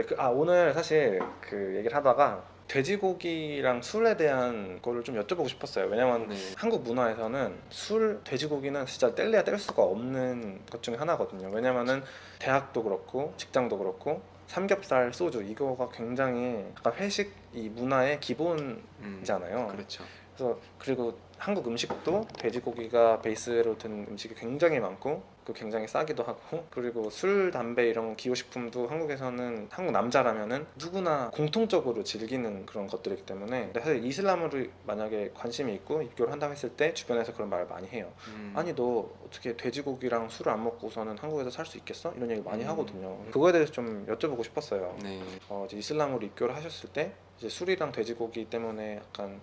네, 그, 아 오늘 사실 그 얘기를 하다가 돼지고기랑 술에 대한 거를 좀 여쭤보고 싶었어요. 왜냐면 네. 한국 문화에서는 술, 돼지고기는 진짜 뗄래야 뗄 수가 없는 것 중에 하나거든요. 왜냐면은 대학도 그렇고 직장도 그렇고 삼겹살, 소주 이거가 굉장히 약간 회식 이 문화의 기본이잖아요. 음, 그렇죠. 그래서 그리고 한국 음식도 돼지고기가 베이스로 든 음식이 굉장히 많고 그 굉장히 싸기도 하고 그리고 술, 담배 이런 기호식품도 한국에서는 한국 남자라면은 누구나 공통적으로 즐기는 그런 것들이기 때문에 사실 이슬람으로 만약에 관심이 있고 입교를 한다고 했을 때 주변에서 그런 말을 많이 해요. 음. 아니 너 어떻게 돼지고기랑 술을 안 먹고서는 한국에서 살 수 있겠어? 이런 얘기 많이 음. 하거든요. 그거에 대해서 좀 여쭤보고 싶었어요. 네. 어, 이제 이슬람으로 입교를 하셨을 때 이제 술이랑 돼지고기 때문에 약간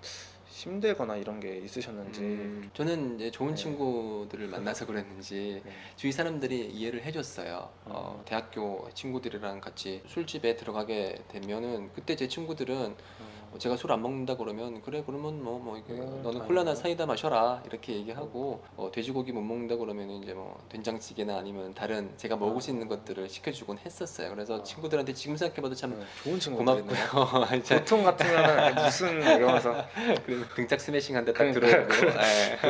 힘들거나 이런 게 있으셨는지 음, 저는 이제 좋은 네. 친구들을 만나서 그랬는지 네. 주위 사람들이 이해를 해줬어요. 어, 음. 대학교 친구들이랑 같이 술집에 들어가게 되면은 그때 제 친구들은 음, 어, 제가 술 안 먹는다 그러면 그래 그러면 뭐뭐 이게 음, 너는. 콜라나 사이다 마셔라 이렇게 얘기하고 어, 돼지고기 못 먹는다 그러면 이제 뭐 된장찌개나 아니면 다른 제가 먹을 수 있는 것들을 시켜주곤 했었어요. 그래서 아. 친구들한테 지금 생각해봐도 참 네, 좋은 친구들이네요. 고맙고요. 보통 같으면 무슨 이러면서 그 등짝 스매싱한데 딱 그러니까. 들어오고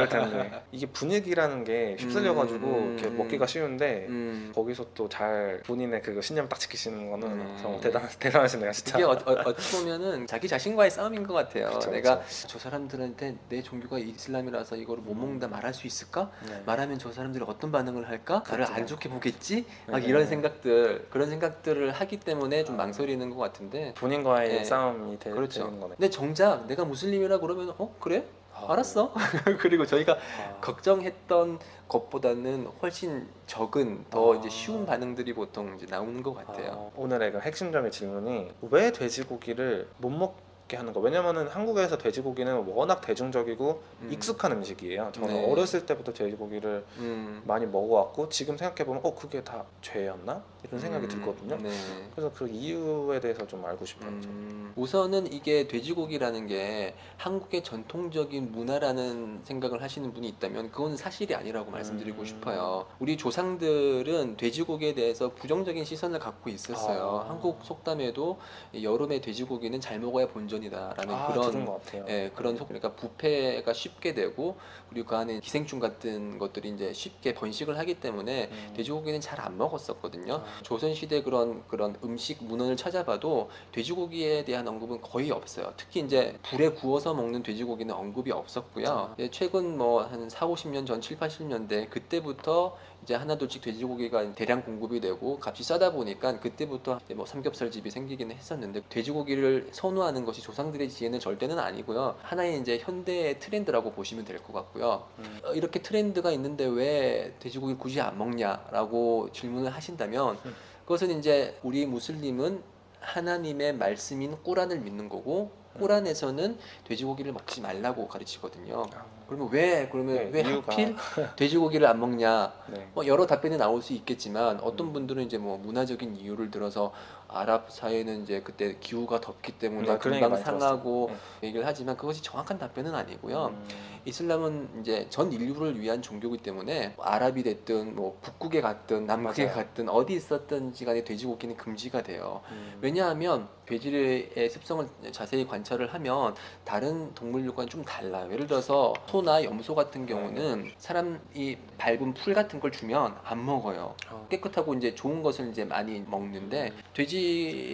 예. 텐데 이게 분위기라는 게 휩쓸려가지고 음, 이렇게 음. 먹기가 쉬운데 음. 거기서 또 잘 본인의 그 신념 딱 지키시는 거는 음. 정말 대단 대단하시네요 진짜. 이게 어, 어, 떻게 보면은 자기 자신 과의 싸움인 것 같아요. 그쵸, 내가 그쵸. 저 사람들한테 내 종교가 이슬람이라서 이거를 못 먹는다 말할 수 있을까? 네. 말하면 저 사람들이 어떤 반응을 할까? 나를 그쵸. 안 좋게 보겠지? 막 네. 이런 생각들 그런 생각들을 하기 때문에 좀 아. 망설이는 것 같은데 본인과의 네. 싸움이 되, 그렇죠. 되는 거네. 근데 정작 내가 무슬림이라 그러면 어 그래? 아, 알았어. 그리고 저희가 아, 걱정했던 것보다는 훨씬 적은 더 아. 이제 쉬운 반응들이 보통 이제 나오는 것 같아요. 아, 오늘의 그 핵심적인 질문이 왜 돼지고기를 못 먹 게 하는 거? 왜냐면은 한국에서 돼지고기는 워낙 대중적이고 음. 익숙한 음식이에요. 저는 네. 어렸을 때부터 돼지고기를 음. 많이 먹어왔고 지금 생각해 보면 어 그게 다 죄였나 이런 생각이 음, 들거든요. 네. 그래서 그 이유에 대해서 좀 알고 싶어요. 좀. 음, 우선은 이게 돼지고기라는 게 한국의 전통적인 문화라는 생각을 하시는 분이 있다면 그건 사실이 아니라고 말씀드리고 음. 싶어요. 우리 조상들은 돼지고기에 대해서 부정적인 시선을 갖고 있었어요. 아. 한국 속담에도 여름에 돼지고기는 잘 먹어야 본 전이다라는 아, 그런. 예, 그런 속 그러니까 부패가 쉽게 되고 그리고 그 안에 기생충 같은 것들이 이제 쉽게 번식을 하기 때문에 음. 돼지고기는 잘 안 먹었었거든요. 아. 조선 시대 그런 그런 음식 문헌을 찾아봐도 돼지고기에 대한 언급은 거의 없어요. 특히 이제 불에 구워서 먹는 돼지고기는 언급이 없었고요. 아. 예, 최근 뭐 한 4, 50년 전, 7, 80년대 그때부터 이제 하나둘씩 돼지고기가 대량 공급이 되고 값이 싸다 보니까 그때부터 뭐 삼겹살 집이 생기기는 했었는데 돼지고기를 선호하는 것이 조상들의 지혜는 절대는 아니고요. 하나의 이제 현대의 트렌드라고 보시면 될 것 같고요. 음. 어, 이렇게 트렌드가 있는데 왜 돼지고기 를 굳이 안 먹냐라고 질문을 하신다면 음. 그것은 이제 우리 무슬림은 하나님의 말씀인 꾸란을 믿는 거고 음. 꾸란에서는 돼지고기를 먹지 말라고 가르치거든요. 아, 그러면 왜 그러면 네, 왜 이유가- 하필 돼지고기를 안 먹냐? 네. 뭐 여러 답변이 나올 수 있겠지만 어떤 음. 분들은 이제 뭐 문화적인 이유를 들어서 아랍 사회는 이제 그때 기후가 덥기 때문에 얘기 금방 상하고 들었어요. 얘기를 하지만 그것이 정확한 답변은 아니고요. 음. 이슬람은 이제 전 인류를 위한 종교이기 때문에 아랍이 됐든 뭐 북극에 갔든 남극에 맞아요. 갔든 어디 있었든지 간에 돼지고기는 금지가 돼요. 음. 왜냐하면 돼지의 습성을 자세히 관찰을 하면 다른 동물들과는 좀 달라요. 예를 들어서 소나 염소 같은 경우는 사람이 밟은 풀 같은 걸 주면 안 먹어요. 어. 깨끗하고 이제 좋은 것을 이제 많이 먹는데 돼지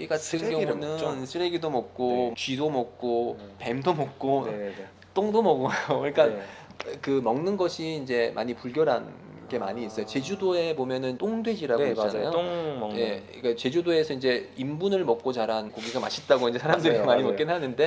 같은 쓰레기를 경우는 먹죠. 쓰레기도 먹고 네. 쥐도 먹고 네. 뱀도 먹고 네네네. 똥도 먹어요. 그러니까 네. 그 먹는 것이 이제 많이 불결한 게 많이 있어요. 아. 제주도에 보면은 똥돼지라고 네, 있잖아요. 맞아요. 똥 먹는. 예, 그러니까 제주도에서 이제 인분을 먹고 자란 고기가 맛있다고 이제 사람들이 맞아요, 많이 맞아요. 먹긴 하는데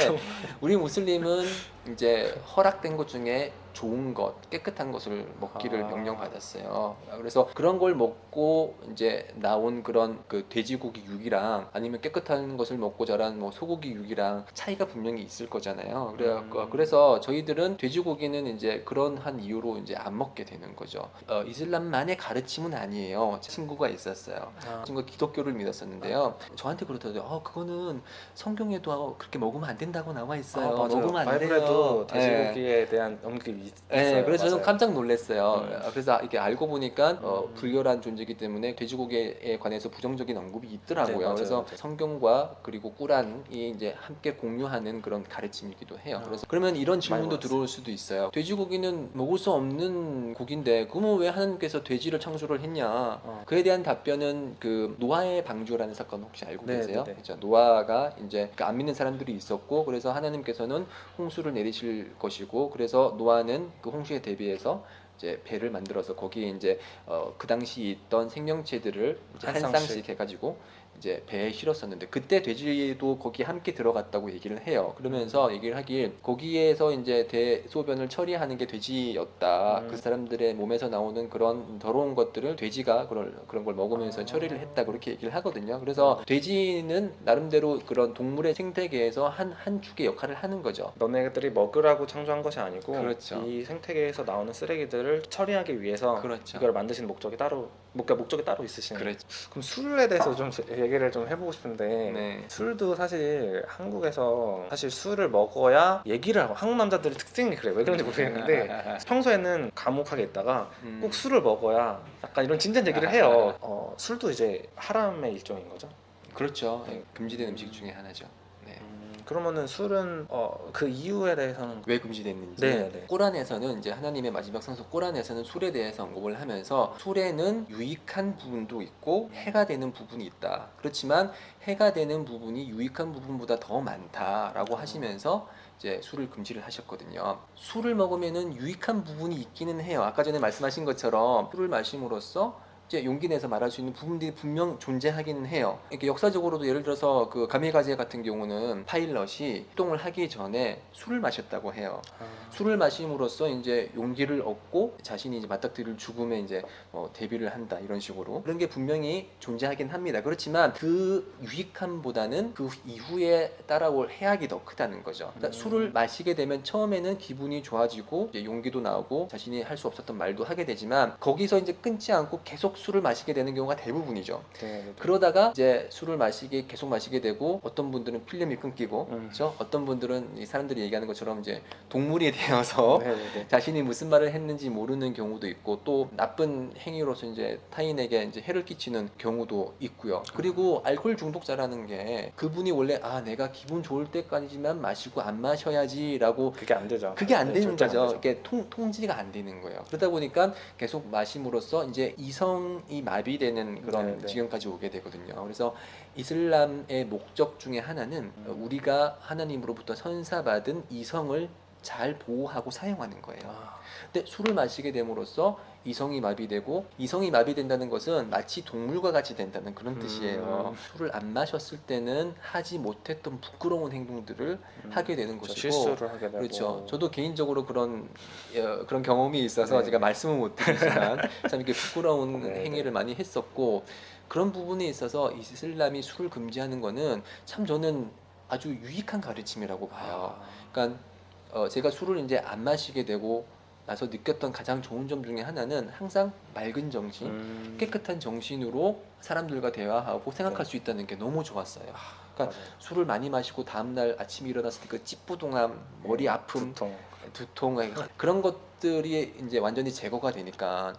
우리 무슬림은 이제 허락된 것 중에 좋은 것, 깨끗한 것을 먹기를 아. 명령받았어요. 그래서 그런 걸 먹고 이제 나온 그런 그 돼지고기 육이랑 아니면 깨끗한 것을 먹고 자란 뭐 소고기 육이랑 차이가 분명히 있을 거잖아요. 그래 음. 그래서 저희들은 돼지고기는 이제 그런 한 이유로 이제 안 먹게 되는 거죠. 어, 이슬람만의 가르침은 아니에요. 친구가 있었어요. 아. 친구가 기독교를 믿었었는데요. 저한테 그러더라고요. 어, 그거는 성경에도 그렇게 먹으면 안 된다고 나와 있어요. 아. 먹으면 안 바이블에도 그래서, 돼지고기에 대한 언급이 있어요. 네, 그래서 저는 맞아요. 깜짝 놀랐어요. 음. 어, 그래서 이게 알고 보니까 어, 음. 불결한 존재이기 때문에 돼지고기에 관해서 부정적인 언급이 있더라고요. 네, 맞아요, 그래서 맞아요. 성경과 그리고 꾸란이 이제 함께 공유하는 그런 가르침이기도 해요. 아. 그래서 그러면 이런 질문도 들어올 수도 있어요. 돼지고기는 먹을 수 없는 고기인데 그러면 왜 하나님께서 돼지를 창조를 했냐? 어. 그에 대한 답변은 그 노아의 방주라는 사건 혹시 알고 네, 계세요? 네, 네. 그렇죠. 노아가 이제 그안 믿는 사람들이 있었고 그래서 하나님께서는 홍수를 내리실 것이고 그래서 노아는 그 홍수에 대비해서 이제 배를 만들어서 거기에 이제 어, 그 당시 있던 생명체들을 한 쌍씩. 해가지고 이제 배에 실었었는데 그때 돼지도 거기 함께 들어갔다고 얘기를 해요. 그러면서 얘기를 하길 거기에서 이제 대소변을 처리하는 게 돼지였다. 음. 그 사람들의 몸에서 나오는 그런 더러운 것들을 돼지가 그런 그런 걸 먹으면서 아. 처리를 했다 그렇게 얘기를 하거든요. 그래서 돼지는 나름대로 그런 동물의 생태계에서 한 한 축의 역할을 하는 거죠. 너네들이 먹으라고 창조한 것이 아니고 그렇죠. 이 생태계에서 나오는 쓰레기들을 처리하기 위해서 그렇죠. 이걸 만드신 목적이 따로 그러니까 목적이 따로 있으신 그렇죠. 그럼 술에 대해서 좀 제- 얘기를 좀 해보고 싶은데 네. 술도 사실 한국에서 사실 술을 먹어야 얘기를 하고 한국 남자들의 특징이 그래 왜 그런지 모르겠는데 평소에는 감옥하게 있다가 음. 꼭 술을 먹어야 약간 이런 진지한 얘기를 해요 어, 술도 이제 하람의 일종인 거죠 그렇죠. 네, 금지된 음식 중에 하나죠. 네. 음, 그러면은 술은 어, 그 이유에 대해서는 왜 금지됐는지 네, 네. 꼬란에서는 이제 하나님의 마지막 성서 꼬란에서는 술에 대해서 언급을 하면서 술에는 유익한 부분도 있고 해가 되는 부분이 있다. 그렇지만 해가 되는 부분이 유익한 부분보다 더 많다라고 하시면서 이제 술을 금지를 하셨거든요. 술을 먹으면은 유익한 부분이 있기는 해요. 아까 전에 말씀하신 것처럼 술을 마심으로써 이제 용기 내서 말할 수 있는 부분들이 분명 존재하기는 해요. 이렇게 역사적으로도 예를 들어서 그 가메가제 같은 경우는 파일럿이 활동을 하기 전에 술을 마셨다고 해요. 아, 술을 마심으로써 이제 용기를 얻고 자신이 이제 맞닥뜨릴 죽음에 이제 어, 대비를 한다 이런 식으로 그런 게 분명히 존재하긴 합니다. 그렇지만 그 유익함보다는 그 이후에 따라올 해악이 더 크다는 거죠. 그러니까 음. 술을 마시게 되면 처음에는 기분이 좋아지고 용기도 나오고 자신이 할 수 없었던 말도 하게 되지만 거기서 이제 끊지 않고 계속 술을 마시게 되는 경우가 대부분이죠. 네, 네, 네. 그러다가 이제 술을 마시게 계속 마시게 되고 어떤 분들은 필름이 끊기고 음. 그렇죠? 어떤 분들은 이 사람들이 얘기하는 것처럼 이제 동물이 되어서 네. 자신이 무슨 말을 했는지 모르는 경우도 있고 또 나쁜 행위로서 이제 타인에게 이제 해를 끼치는 경우도 있고요. 그리고 알코올 중독자라는 게 그분이 원래 아 내가 기분 좋을 때까지만 마시고 안 마셔야지라고 그게 안 되죠 그게 안 네, 되는 거죠. 이게 통, 통지가 안 되는 거예요. 그러다 보니까 계속 마심으로써 이제 이성 이 마비되는 그런 네, 네. 지경까지 오게 되거든요. 그래서 이슬람의 목적 중에 하나는 음. 우리가 하나님으로부터 선사받은 이성을 잘 보호하고 사용하는 거예요. 아, 근데 술을 마시게 됨으로써 이성이 마비되고 이성이 마비된다는 것은 마치 동물과 같이 된다는 그런 음. 뜻이에요. 술을 안 마셨을 때는 하지 못했던 부끄러운 행동들을 음, 하게 되는 그렇죠. 것이고 실수를 하게 되고 그렇죠. 저도 개인적으로 그런 어, 그런 경험이 있어서 네. 제가 말씀을 못 드리지만 참 이렇게 부끄러운 네, 행위를 많이 했었고 그런 부분에 있어서 이슬람이 술을 금지하는 거는 참 저는 아주 유익한 가르침이라고 봐요. 아, 그러니까 어, 제가 술을 이제 안 마시게 되고 나서 느꼈던 가장 좋은 점 중에 하나는 항상 맑은 정신, 음, 깨끗한 정신으로 사람들과 대화하고 생각할 네. 수 있다는 게 너무 좋았어요. 그러니까 맞아요. 술을 많이 마시고 다음날 아침에 일어났을 때 그 찌뿌둥함, 머리 아픔, 두통 두통 그런 것 들이 이제 완전히 제거가 되니까.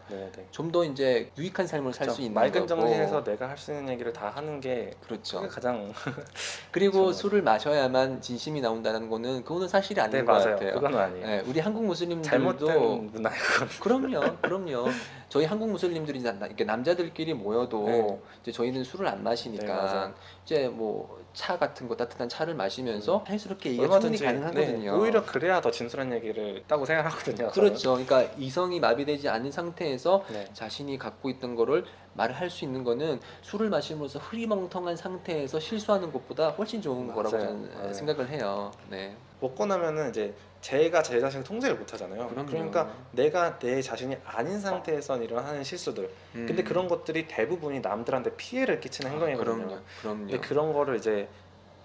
좀 더 이제 유익한 삶을 살수 그렇죠. 있는 맑은. 정신에서 내가 할 수 있는 얘기를 다 하는 게 그렇죠. 가장 그리고 그렇죠. 술을 마셔야만 진심이 나온다는 거는 그거는 사실이 아닌 네 것 맞아요 같아요. 그건 아니에요 네, 우리 한국 무슬림들도 잘못된 그건 그럼요, 그럼요. 저희 한국 무슬림들이 나- 이렇게 남자들끼리 모여도 네. 이제 저희는 술을 안 마시니까 네. 이제 뭐 차 같은 거 따뜻한 차를 마시면서 자연스럽게 얘기가 충분히 가능하거든요. 네, 오히려 그래야 더 진솔한 얘기를 있다고 생각하거든요 그렇죠. 그러니까 이성이 마비되지 않은 상태에서. 네. 자신이 갖고 있던 거를 말을 할 수 있는 거는 술을 마시면서 흐리멍텅한 상태에서 실수하는 것보다 훨씬 좋은 거라고 맞아요. 저는 맞아요. 생각을 해요. 네. 먹고 나면은 이제 제가 제 자신을 통제를 못 하잖아요 그럼요. 그러니까 내가 내 자신이 아닌 상태에서 일어나는 실수들 근데 음. 그런 것들이 대부분이 남들한테 피해를 끼치는 아, 행동이거든요 그럼요. 그럼요. 근데 그런 거를 이제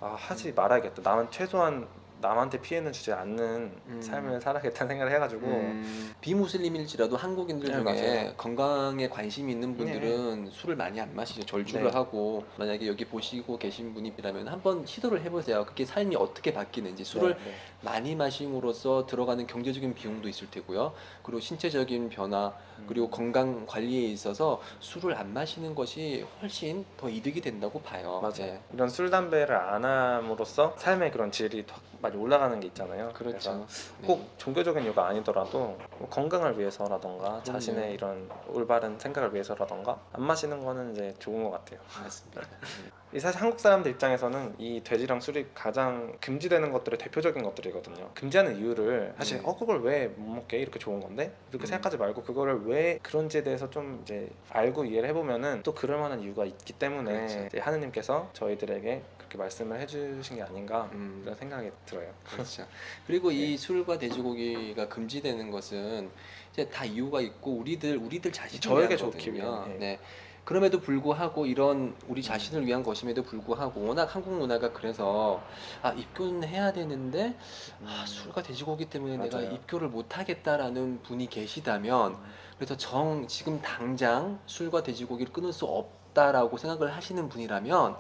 아, 하지 말아야겠다 나는 최소한 남한테 피해는 주지 않는 음. 삶을 살아야겠다는 생각을 해가지고 음, 비무슬림일지라도 한국인들 네, 중에 맞아요. 건강에 관심이 있는 분들은 술을 많이 안 마시죠. 절주를 네. 하고 만약에 여기 보시고 계신 분이라면 한번 시도를 해보세요. 그게 삶이 어떻게 바뀌는지 술을 네, 네. 많이 마심으로써 들어가는 경제적인 비용도 있을 테고요. 그리고 신체적인 변화 음. 그리고 건강 관리에 있어서 술을 안 마시는 것이 훨씬 더 이득이 된다고 봐요. 맞아요. 네. 이런 술 담배를 안 함으로써 삶의 그런 질이 더 많이 올라가는 게 있잖아요. 그렇죠. 그래서 꼭 종교적인 이유가 아니더라도 뭐 건강을 위해서라던가 자신의 이런 올바른 생각을 위해서라던가 안 마시는 거는 이제 좋은 것 같아요. 네, 맞습니다. 이 사실 한국 사람들 입장에서는 이 돼지랑 술이 가장 금지되는 것들의 대표적인 것들이거든요. 금지하는 이유를 사실 네. 어 그걸 왜 못 먹게 이렇게 좋은 건데 이렇게 음. 생각하지 말고 그거를 왜 그런지에 대해서 좀 이제 알고 이해를 해보면은 또 그럴 만한 이유가 있기 때문에 그렇죠. 하느님께서 저희들에게 그렇게 말씀을 해주신 게 아닌가 음. 그런 생각이 들어요. 그렇죠. 그리고 이 술과 돼지고기가 금지되는 것은 이제 다 이유가 있고 우리들 우리들 자신을 저에게 좋기. 위한, 예. 네. 그럼에도 불구하고 이런 우리 자신을 위한 것임에도 불구하고 워낙 한국 문화가 그래서 아 입교는 해야 되는데 아, 술과 돼지고기 때문에 내가 맞아요. 입교를 못 하겠다라는 분이 계시다면 그래서 정 지금 당장 술과 돼지고기를 끊을 수 없다라고 생각을 하시는 분이라면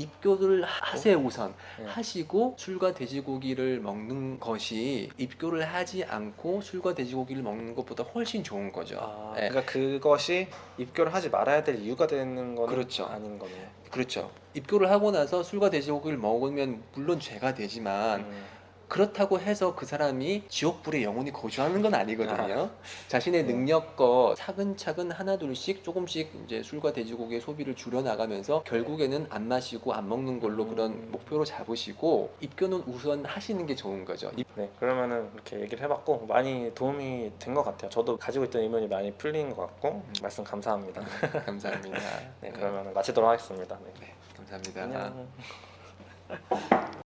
입교를 하세요 우선 네. 하시고 술과 돼지고기를 먹는 것이 입교를 하지 않고 술과 돼지고기를 먹는 것보다 훨씬 좋은 거죠. 아, 네. 그러니까 그것이 입교를 하지 말아야 될 이유가 되는 거는 그렇죠. 아닌 거네요. 그렇죠. 입교를 하고 나서 술과 돼지고기를 먹으면 물론 죄가 되지만 음. 그렇다고 해서 그 사람이 지옥불에 영원히 거주하는 건 아니거든요. 자신의 네. 능력껏 차근차근 하나둘씩 조금씩 이제 술과 돼지고기의 소비를 줄여 나가면서 결국에는 안 마시고 안 먹는 걸로 음. 그런 목표로 잡으시고 입교는 우선 하시는 게 좋은 거죠. 입- 네, 그러면은 이렇게 얘기를 해봤고 많이 도움이 된 것 같아요. 저도 가지고 있던 의문이 많이 풀린 것 같고 음. 말씀 감사합니다. 감사합니다. 네, 그러면 마치도록 하겠습니다. 네. 네, 감사합니다. 안녕.